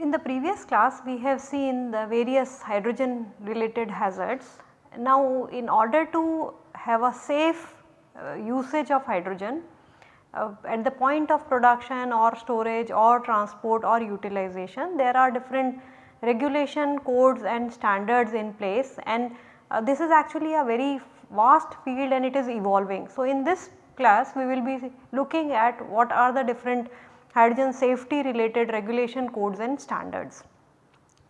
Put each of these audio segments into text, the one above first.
In the previous class we have seen the various hydrogen related hazards. Now in order to have a safe uh, usage of hydrogen uh, at the point of production or storage or transport or utilization there are different regulation codes and standards in place and uh, this is actually a very vast field and it is evolving. So in this class we will be looking at what are the different hydrogen safety related regulation codes and standards.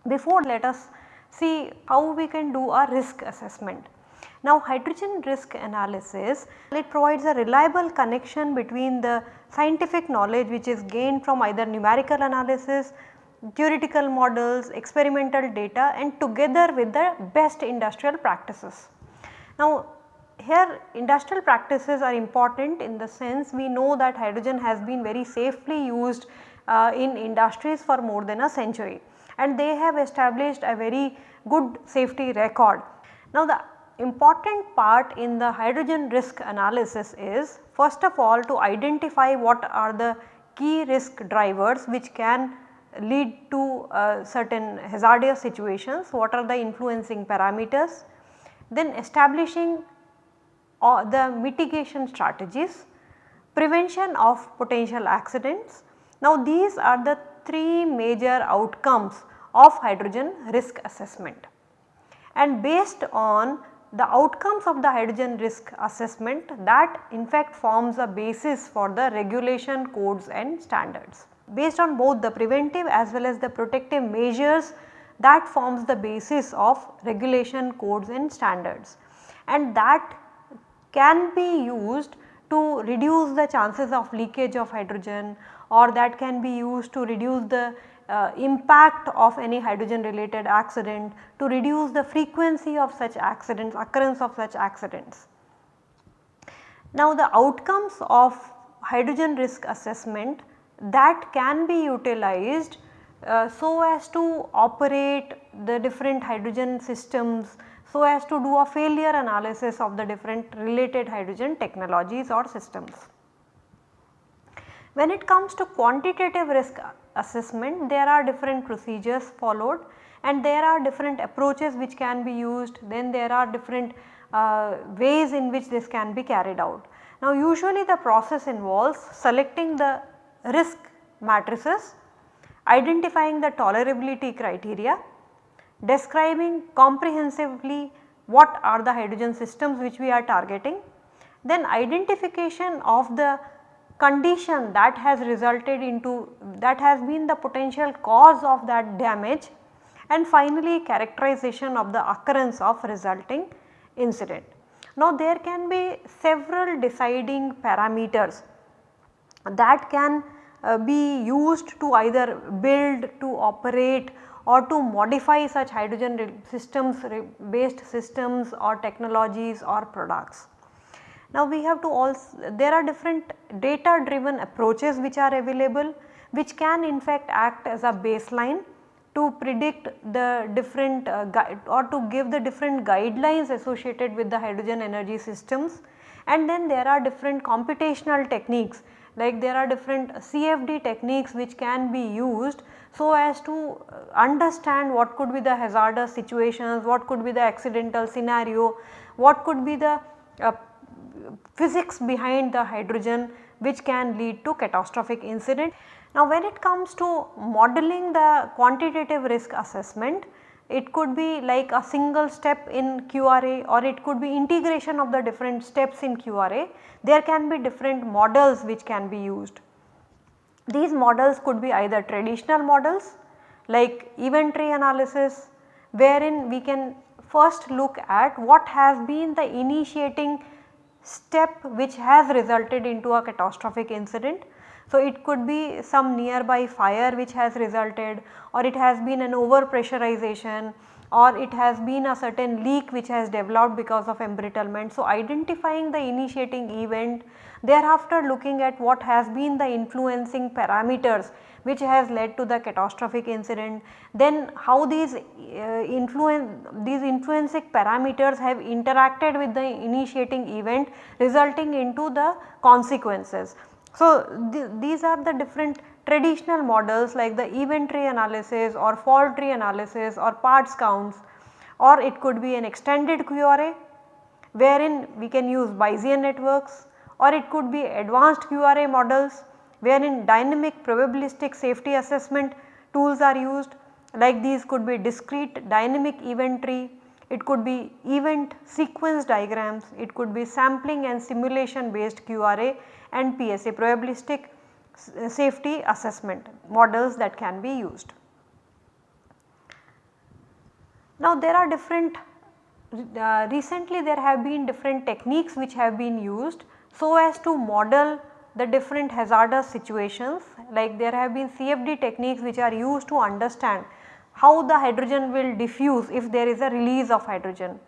Before let us see how we can do a risk assessment. Now hydrogen risk analysis it provides a reliable connection between the scientific knowledge which is gained from either numerical analysis, theoretical models, experimental data and together with the best industrial practices. Now here industrial practices are important in the sense we know that hydrogen has been very safely used uh, in industries for more than a century and they have established a very good safety record. Now the important part in the hydrogen risk analysis is first of all to identify what are the key risk drivers which can lead to uh, certain hazardous situations, what are the influencing parameters, then establishing or the mitigation strategies, prevention of potential accidents. Now these are the three major outcomes of hydrogen risk assessment and based on the outcomes of the hydrogen risk assessment that in fact forms a basis for the regulation codes and standards. Based on both the preventive as well as the protective measures that forms the basis of regulation codes and standards and that can be used to reduce the chances of leakage of hydrogen or that can be used to reduce the uh, impact of any hydrogen related accident to reduce the frequency of such accidents occurrence of such accidents. Now the outcomes of hydrogen risk assessment that can be utilized uh, so as to operate the different hydrogen systems so as to do a failure analysis of the different related hydrogen technologies or systems. When it comes to quantitative risk assessment there are different procedures followed and there are different approaches which can be used then there are different uh, ways in which this can be carried out. Now usually the process involves selecting the risk matrices, identifying the tolerability criteria, describing comprehensively what are the hydrogen systems which we are targeting, then identification of the condition that has resulted into that has been the potential cause of that damage and finally characterization of the occurrence of resulting incident. Now there can be several deciding parameters that can uh, be used to either build, to operate or to modify such hydrogen systems based systems or technologies or products. Now we have to also there are different data driven approaches which are available which can in fact act as a baseline to predict the different uh, or to give the different guidelines associated with the hydrogen energy systems. And then there are different computational techniques like there are different CFD techniques which can be used so as to uh, understand what could be the hazardous situations, what could be the accidental scenario, what could be the uh, physics behind the hydrogen which can lead to catastrophic incident. Now when it comes to modeling the quantitative risk assessment, it could be like a single step in QRA or it could be integration of the different steps in QRA. There can be different models which can be used. These models could be either traditional models like event tree analysis wherein we can first look at what has been the initiating step which has resulted into a catastrophic incident. So, it could be some nearby fire which has resulted or it has been an over pressurization or it has been a certain leak which has developed because of embrittlement. So, identifying the initiating event thereafter looking at what has been the influencing parameters which has led to the catastrophic incident. Then how these uh, influence these influencing parameters have interacted with the initiating event resulting into the consequences. So, th these are the different traditional models like the event tree analysis or fault tree analysis or parts counts or it could be an extended QRA wherein we can use Bayesian networks or it could be advanced QRA models wherein dynamic probabilistic safety assessment tools are used like these could be discrete dynamic event tree, it could be event sequence diagrams, it could be sampling and simulation based QRA and PSA probabilistic safety assessment models that can be used. Now there are different uh, recently there have been different techniques which have been used so as to model the different hazardous situations like there have been CFD techniques which are used to understand how the hydrogen will diffuse if there is a release of hydrogen,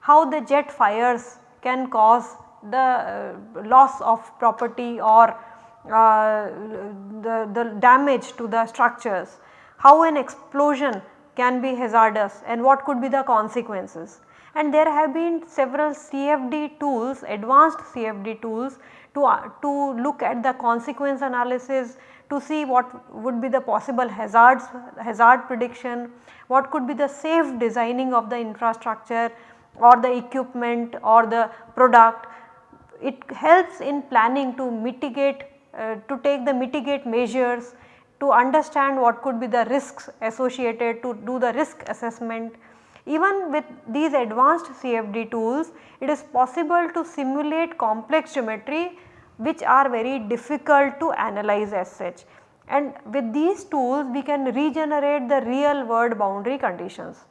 how the jet fires can cause the uh, loss of property or uh, the, the damage to the structures, how an explosion can be hazardous and what could be the consequences. And there have been several CFD tools, advanced CFD tools to, uh, to look at the consequence analysis to see what would be the possible hazards, hazard prediction, what could be the safe designing of the infrastructure or the equipment or the product. It helps in planning to mitigate, uh, to take the mitigate measures, to understand what could be the risks associated to do the risk assessment. Even with these advanced CFD tools, it is possible to simulate complex geometry which are very difficult to analyze as such. And with these tools we can regenerate the real world boundary conditions.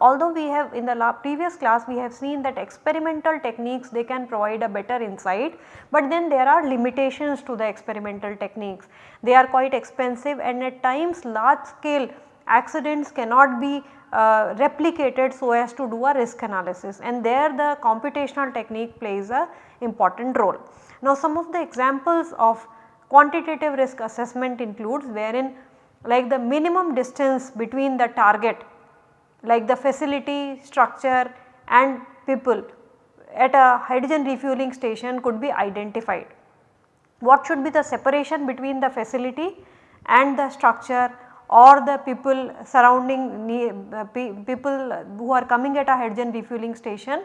Although we have in the previous class we have seen that experimental techniques they can provide a better insight, but then there are limitations to the experimental techniques. They are quite expensive and at times large scale accidents cannot be uh, replicated so as to do a risk analysis and there the computational technique plays a important role. Now some of the examples of quantitative risk assessment includes wherein like the minimum distance between the target like the facility, structure and people at a hydrogen refueling station could be identified. What should be the separation between the facility and the structure or the people surrounding uh, people who are coming at a hydrogen refueling station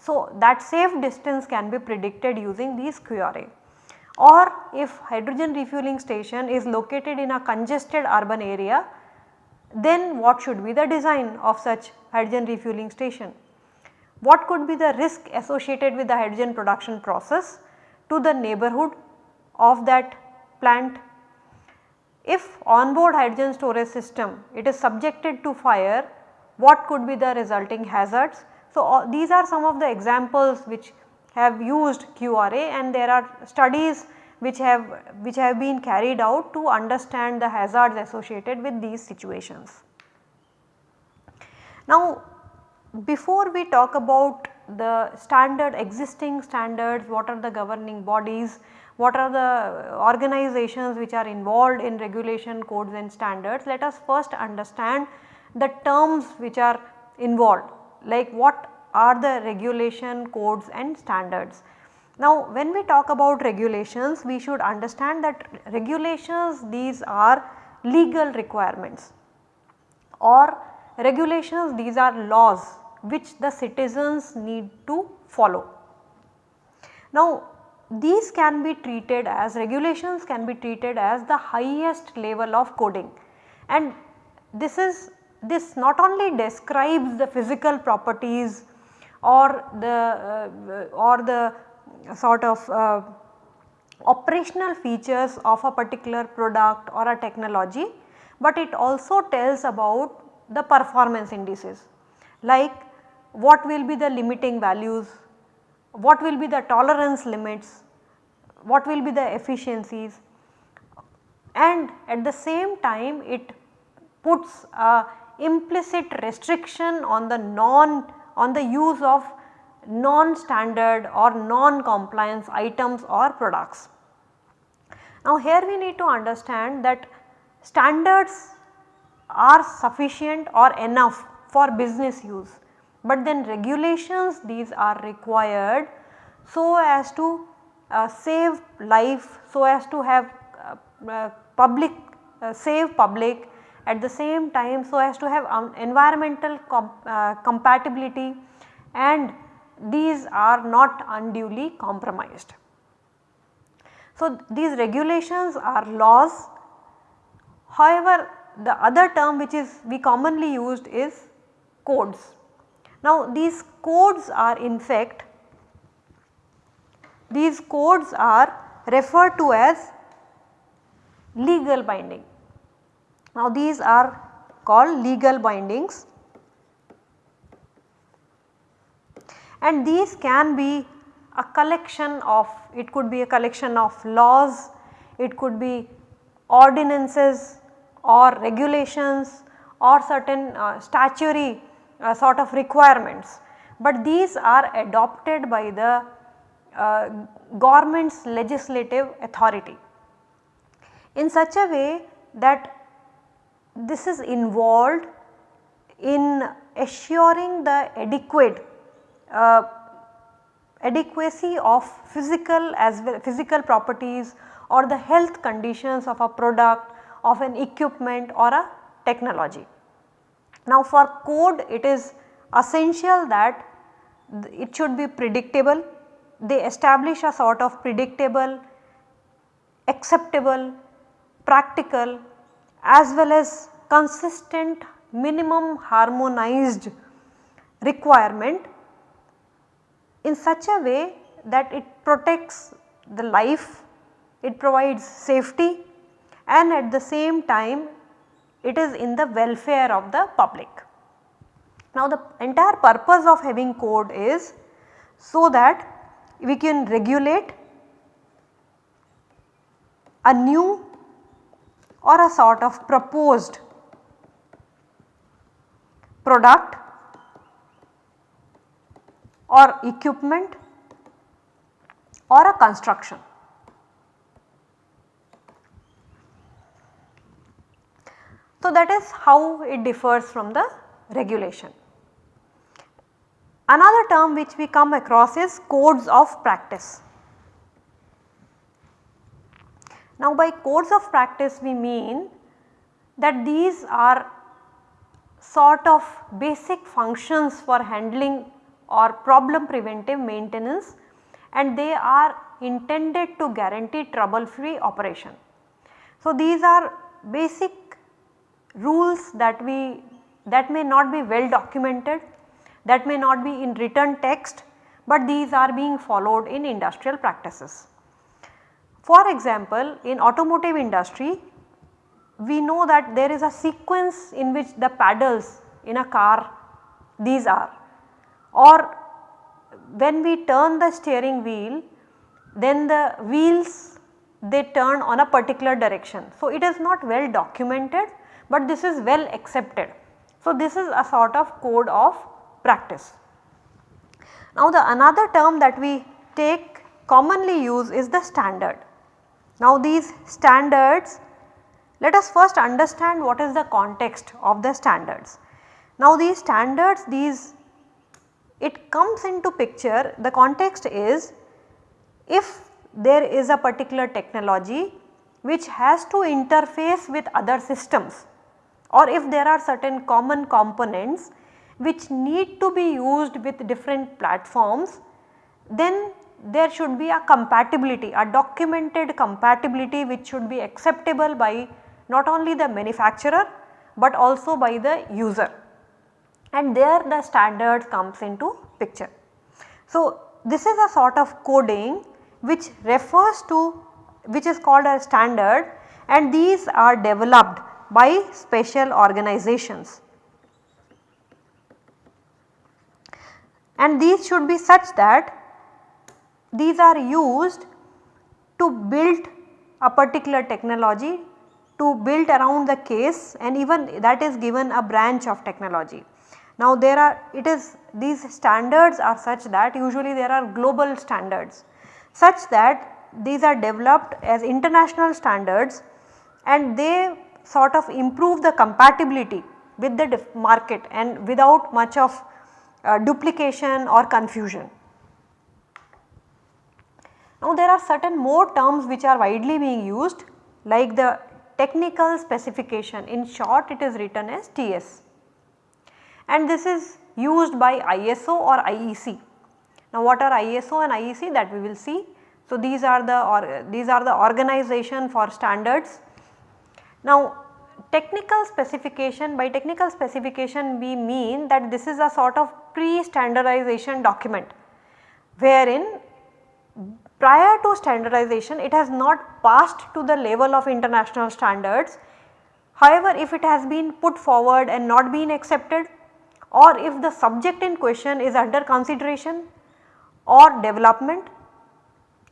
so, that safe distance can be predicted using these QRA or if hydrogen refueling station is located in a congested urban area then what should be the design of such hydrogen refueling station? What could be the risk associated with the hydrogen production process to the neighborhood of that plant? If onboard hydrogen storage system it is subjected to fire what could be the resulting hazards so, these are some of the examples which have used QRA and there are studies which have which have been carried out to understand the hazards associated with these situations. Now before we talk about the standard existing standards, what are the governing bodies, what are the organizations which are involved in regulation codes and standards, let us first understand the terms which are involved like what are the regulation codes and standards. Now when we talk about regulations we should understand that regulations these are legal requirements or regulations these are laws which the citizens need to follow. Now these can be treated as regulations can be treated as the highest level of coding and this is this not only describes the physical properties or the uh, or the sort of uh, operational features of a particular product or a technology, but it also tells about the performance indices. Like what will be the limiting values, what will be the tolerance limits, what will be the efficiencies and at the same time it puts a implicit restriction on the non on the use of non-standard or non-compliance items or products. Now here we need to understand that standards are sufficient or enough for business use, but then regulations these are required so as to uh, save life, so as to have uh, uh, public uh, save public at the same time so as to have um, environmental com uh, compatibility and these are not unduly compromised. So, these regulations are laws however the other term which is we commonly used is codes. Now these codes are in fact these codes are referred to as legal binding. Now these are called legal bindings. And these can be a collection of it could be a collection of laws, it could be ordinances or regulations or certain uh, statutory uh, sort of requirements, but these are adopted by the uh, government's legislative authority. In such a way that this is involved in assuring the adequate uh, adequacy of physical as well physical properties or the health conditions of a product of an equipment or a technology. Now for code it is essential that it should be predictable, they establish a sort of predictable, acceptable, practical as well as consistent minimum harmonized requirement in such a way that it protects the life, it provides safety and at the same time it is in the welfare of the public. Now the entire purpose of having code is so that we can regulate a new or a sort of proposed product or equipment or a construction. So, that is how it differs from the regulation. Another term which we come across is codes of practice. Now by course of practice we mean that these are sort of basic functions for handling or problem preventive maintenance and they are intended to guarantee trouble free operation. So these are basic rules that we that may not be well documented, that may not be in written text, but these are being followed in industrial practices. For example, in automotive industry we know that there is a sequence in which the paddles in a car these are or when we turn the steering wheel then the wheels they turn on a particular direction. So, it is not well documented but this is well accepted. So, this is a sort of code of practice. Now, the another term that we take commonly use is the standard. Now, these standards let us first understand what is the context of the standards. Now, these standards these it comes into picture the context is if there is a particular technology which has to interface with other systems or if there are certain common components which need to be used with different platforms then there should be a compatibility a documented compatibility which should be acceptable by not only the manufacturer but also by the user and there the standard comes into picture. So, this is a sort of coding which refers to which is called a standard and these are developed by special organizations. And these should be such that these are used to build a particular technology to build around the case and even that is given a branch of technology. Now there are it is these standards are such that usually there are global standards such that these are developed as international standards and they sort of improve the compatibility with the market and without much of uh, duplication or confusion. Now there are certain more terms which are widely being used like the technical specification in short it is written as TS and this is used by ISO or IEC. Now what are ISO and IEC that we will see. So these are the or these are the organization for standards. Now technical specification by technical specification we mean that this is a sort of pre-standardization document wherein prior to standardization it has not passed to the level of international standards. However, if it has been put forward and not been accepted or if the subject in question is under consideration or development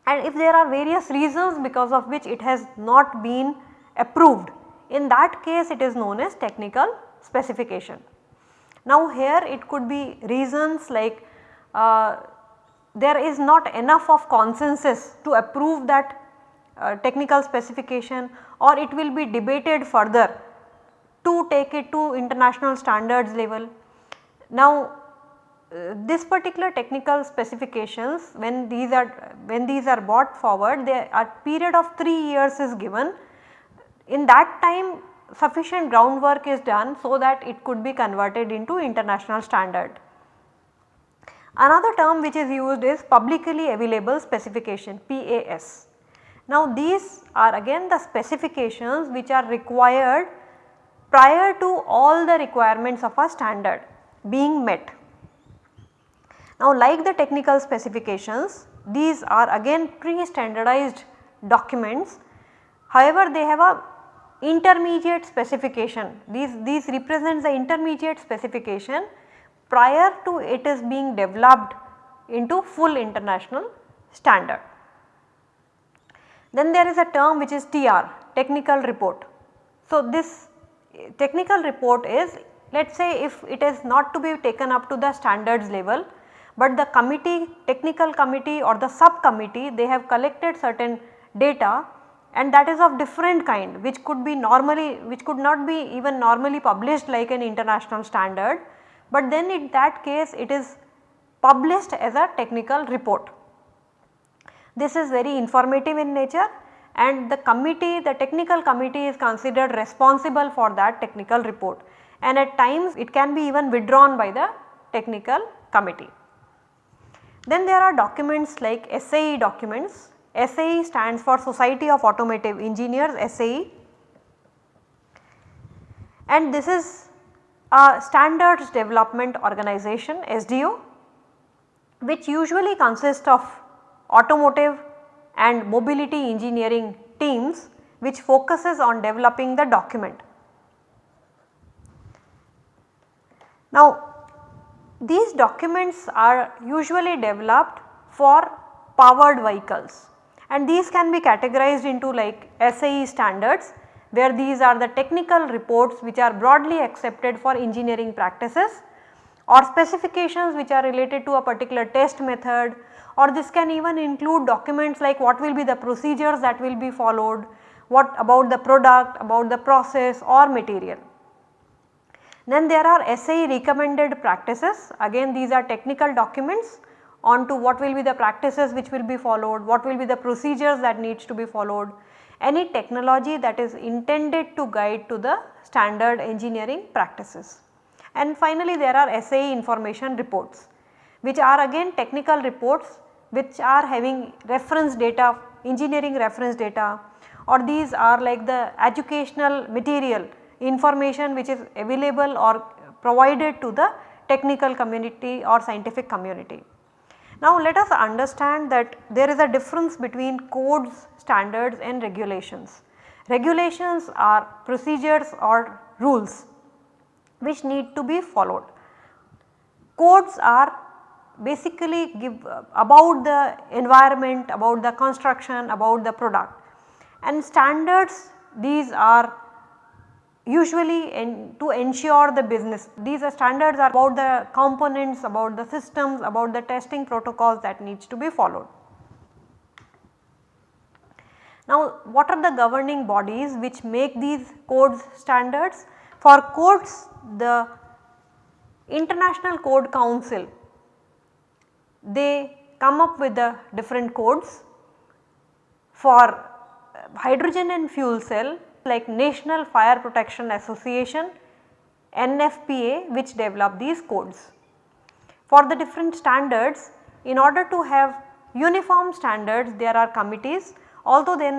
and if there are various reasons because of which it has not been approved in that case it is known as technical specification. Now here it could be reasons like uh, there is not enough of consensus to approve that uh, technical specification or it will be debated further to take it to international standards level now uh, this particular technical specifications when these are when these are brought forward they a period of 3 years is given. In that time sufficient groundwork is done so that it could be converted into international standard. Another term which is used is publicly available specification PAS. Now these are again the specifications which are required prior to all the requirements of a standard being met. Now like the technical specifications these are again pre-standardized documents however they have a intermediate specification these, these represents the intermediate specification prior to it is being developed into full international standard. Then there is a term which is TR technical report. So this technical report is let us say if it is not to be taken up to the standards level, but the committee technical committee or the subcommittee they have collected certain data and that is of different kind which could be normally which could not be even normally published like an international standard, but then in that case it is published as a technical report. This is very informative in nature and the committee the technical committee is considered responsible for that technical report and at times it can be even withdrawn by the technical committee. Then there are documents like SAE documents. SAE stands for Society of Automotive Engineers SAE and this is a standards development organization SDO which usually consists of automotive and mobility engineering teams which focuses on developing the document. Now these documents are usually developed for powered vehicles and these can be categorized into like SAE standards where these are the technical reports which are broadly accepted for engineering practices or specifications which are related to a particular test method or this can even include documents like what will be the procedures that will be followed, what about the product, about the process or material. Then there are SAE recommended practices again these are technical documents on to what will be the practices which will be followed, what will be the procedures that needs to be followed, any technology that is intended to guide to the standard engineering practices. And finally there are SAE information reports which are again technical reports which are having reference data engineering reference data or these are like the educational material information which is available or provided to the technical community or scientific community. Now let us understand that there is a difference between codes, standards and regulations. Regulations are procedures or rules which need to be followed. Codes are basically give uh, about the environment, about the construction, about the product and standards these are usually to ensure the business. These are standards are about the components, about the systems, about the testing protocols that needs to be followed. Now what are the governing bodies which make these codes standards? For codes the International Code Council they come up with the different codes for uh, hydrogen and fuel cell like National Fire Protection Association NFPA which develop these codes. For the different standards in order to have uniform standards there are committees although then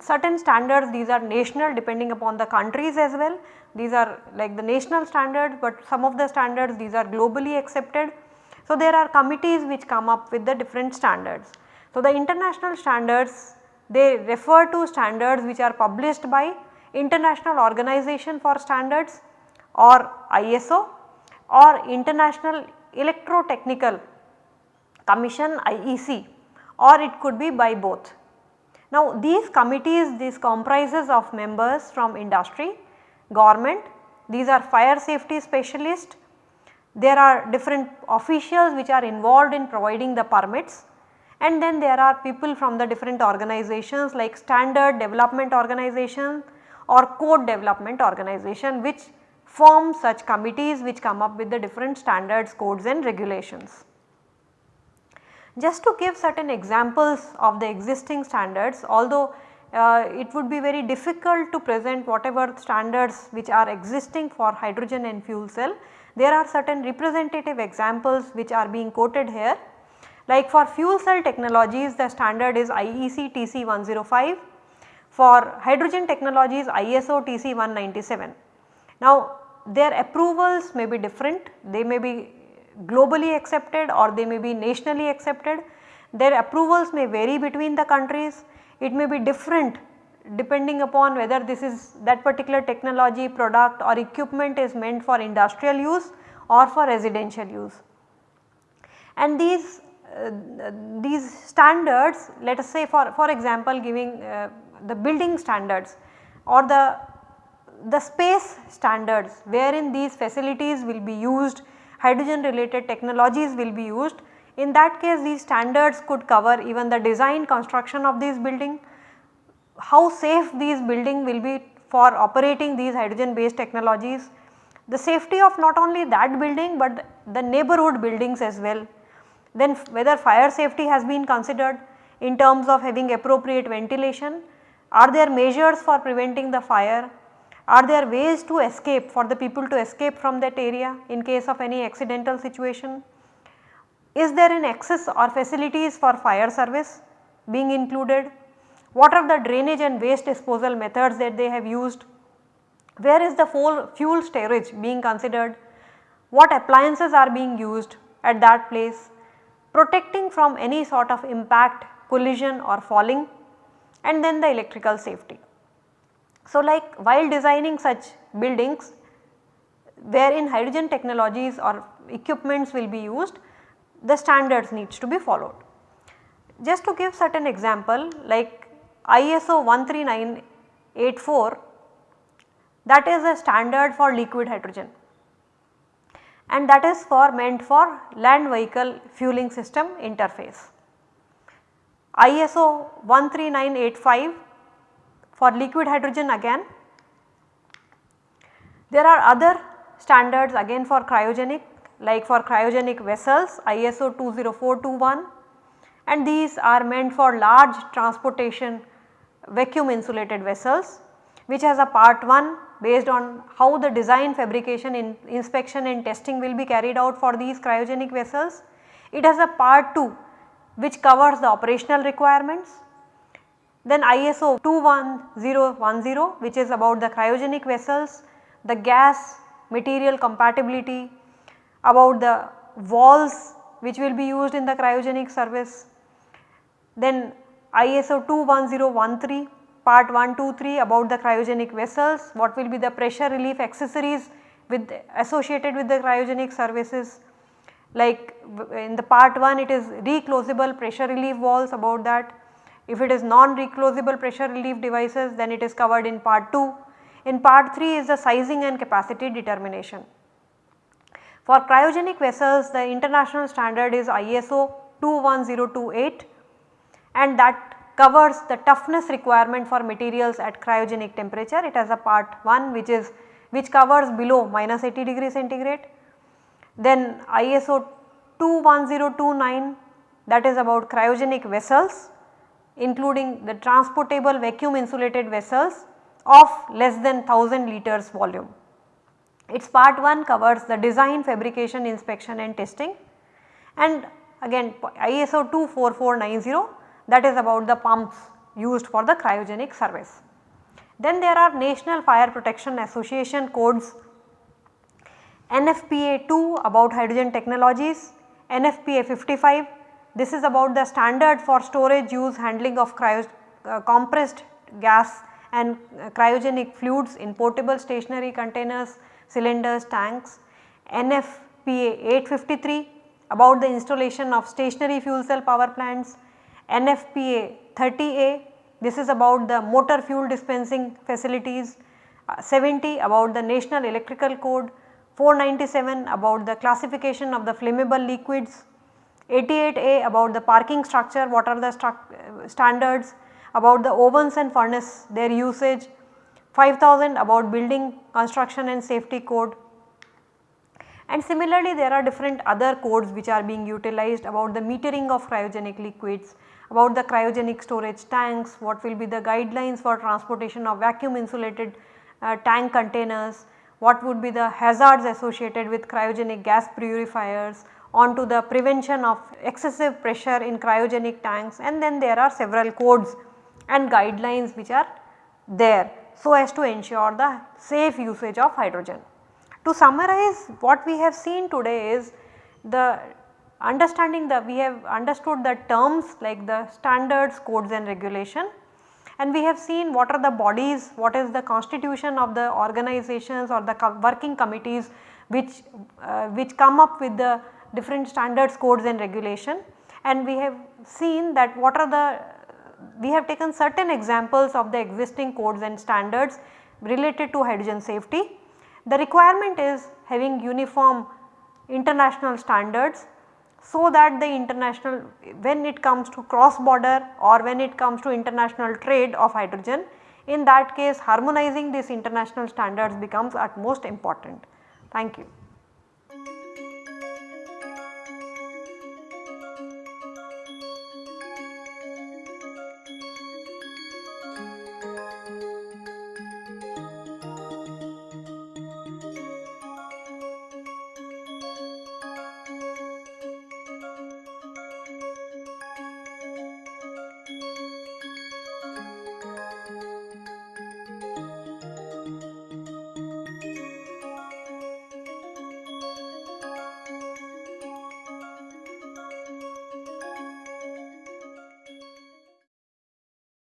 certain standards these are national depending upon the countries as well these are like the national standards but some of the standards these are globally accepted. So, there are committees which come up with the different standards. So, the international standards they refer to standards which are published by International Organization for Standards or ISO or International Electrotechnical Commission IEC or it could be by both. Now these committees this comprises of members from industry, government, these are fire safety specialists, there are different officials which are involved in providing the permits and then there are people from the different organizations like standard development organization or code development organization which form such committees which come up with the different standards, codes and regulations. Just to give certain examples of the existing standards although uh, it would be very difficult to present whatever standards which are existing for hydrogen and fuel cell. There are certain representative examples which are being quoted here like for fuel cell technologies the standard is IEC TC 105, for hydrogen technologies ISO TC 197. Now their approvals may be different, they may be globally accepted or they may be nationally accepted. Their approvals may vary between the countries, it may be different depending upon whether this is that particular technology, product or equipment is meant for industrial use or for residential use. And these uh, these standards let us say for, for example giving uh, the building standards or the, the space standards wherein these facilities will be used hydrogen related technologies will be used. In that case these standards could cover even the design construction of these building, how safe these building will be for operating these hydrogen based technologies, the safety of not only that building but the neighborhood buildings as well. Then whether fire safety has been considered in terms of having appropriate ventilation, are there measures for preventing the fire, are there ways to escape for the people to escape from that area in case of any accidental situation, is there an access or facilities for fire service being included, what are the drainage and waste disposal methods that they have used, where is the fuel storage being considered, what appliances are being used at that place, protecting from any sort of impact, collision or falling? And then the electrical safety. So like while designing such buildings wherein hydrogen technologies or equipments will be used, the standards needs to be followed. Just to give certain example like ISO 13984 that is a standard for liquid hydrogen and that is for meant for land vehicle fueling system interface. ISO 13985 for liquid hydrogen again. There are other standards again for cryogenic like for cryogenic vessels ISO 20421 and these are meant for large transportation vacuum insulated vessels which has a part 1 based on how the design fabrication in inspection and testing will be carried out for these cryogenic vessels. It has a part 2 which covers the operational requirements. Then ISO 21010 which is about the cryogenic vessels, the gas material compatibility, about the valves which will be used in the cryogenic service. Then ISO 21013 part 1, 2, 3 about the cryogenic vessels, what will be the pressure relief accessories with associated with the cryogenic services like in the part 1 it is reclosable pressure relief valves about that If it is non-reclosable pressure relief devices then it is covered in part 2. In part 3 is the sizing and capacity determination. For cryogenic vessels the international standard is ISO 21028 and that covers the toughness requirement for materials at cryogenic temperature. It has a part 1 which is which covers below minus 80 degree centigrade. Then ISO 21029 that is about cryogenic vessels including the transportable vacuum insulated vessels of less than 1000 liters volume. Its part 1 covers the design, fabrication, inspection and testing and again ISO 24490 that is about the pumps used for the cryogenic service. Then there are National Fire Protection Association codes NFPA 2 about hydrogen technologies, NFPA 55 this is about the standard for storage use handling of cryo, uh, compressed gas and uh, cryogenic fluids in portable stationary containers, cylinders, tanks. NFPA 853 about the installation of stationary fuel cell power plants. NFPA 30A this is about the motor fuel dispensing facilities. Uh, 70 about the National Electrical Code. 497 about the classification of the flammable liquids. 88A about the parking structure what are the standards about the ovens and furnace their usage, 5000 about building construction and safety code. And similarly there are different other codes which are being utilized about the metering of cryogenic liquids, about the cryogenic storage tanks, what will be the guidelines for transportation of vacuum insulated uh, tank containers, what would be the hazards associated with cryogenic gas purifiers, onto the prevention of excessive pressure in cryogenic tanks and then there are several codes and guidelines which are there so as to ensure the safe usage of hydrogen. To summarize what we have seen today is the understanding that we have understood the terms like the standards, codes and regulation and we have seen what are the bodies, what is the constitution of the organizations or the working committees which, uh, which come up with the different standards, codes and regulation and we have seen that what are the we have taken certain examples of the existing codes and standards related to hydrogen safety. The requirement is having uniform international standards so that the international when it comes to cross border or when it comes to international trade of hydrogen in that case harmonizing these international standards becomes utmost important. Thank you.